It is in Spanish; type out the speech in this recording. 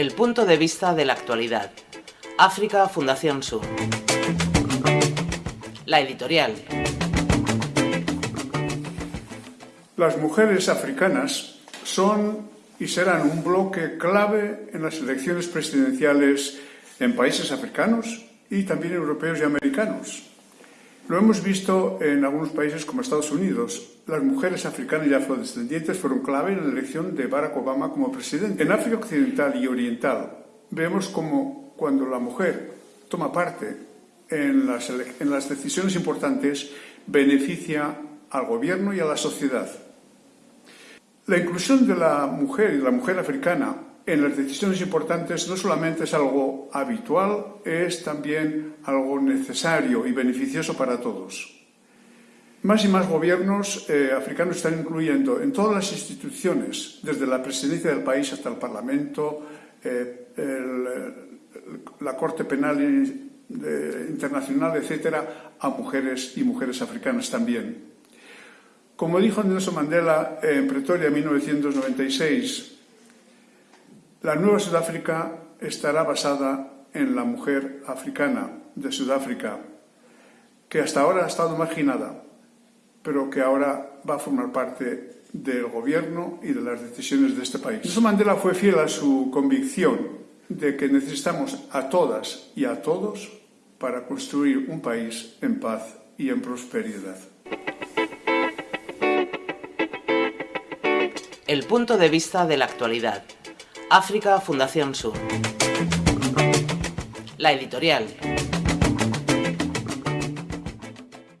El punto de vista de la actualidad. África Fundación Sur. La editorial. Las mujeres africanas son y serán un bloque clave en las elecciones presidenciales en países africanos y también europeos y americanos. Lo hemos visto en algunos países como Estados Unidos. Las mujeres africanas y afrodescendientes fueron clave en la elección de Barack Obama como presidente. En África Occidental y Oriental vemos como cuando la mujer toma parte en las, en las decisiones importantes beneficia al gobierno y a la sociedad. La inclusión de la mujer y la mujer africana en las decisiones importantes no solamente es algo habitual, es también algo necesario y beneficioso para todos. Más y más gobiernos eh, africanos están incluyendo en todas las instituciones, desde la presidencia del país hasta el Parlamento, eh, la Corte Penal Internacional, etcétera, a mujeres y mujeres africanas también. Como dijo Nelson Mandela en Pretoria en 1996, la nueva Sudáfrica estará basada en la mujer africana de Sudáfrica, que hasta ahora ha estado marginada, pero que ahora va a formar parte del gobierno y de las decisiones de este país. Nelson Mandela fue fiel a su convicción de que necesitamos a todas y a todos para construir un país en paz y en prosperidad. El punto de vista de la actualidad. África Fundación Sur. La editorial.